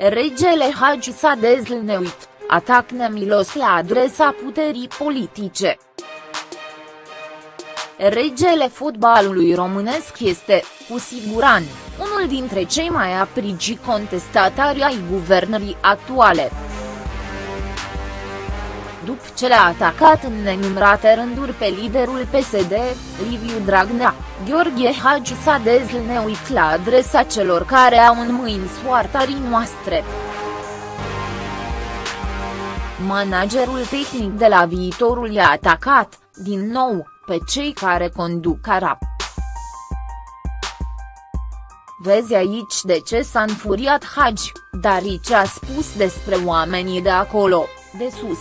Regele Hagi s-a dezlneuit, atac nemilos la adresa puterii politice. Regele fotbalului românesc este, cu siguranță, unul dintre cei mai aprigi contestatari ai guvernării actuale după ce le-a atacat în nenumărate rânduri pe liderul PSD, Liviu Dragnea, Gheorghe Hagi s-a dezlneuit la adresa celor care au în mâini soarta noastre. Managerul tehnic de la viitorul i-a atacat, din nou, pe cei care conduc Arap. Vezi aici de ce s-a înfuriat Hagi, dar ce a spus despre oamenii de acolo, de sus.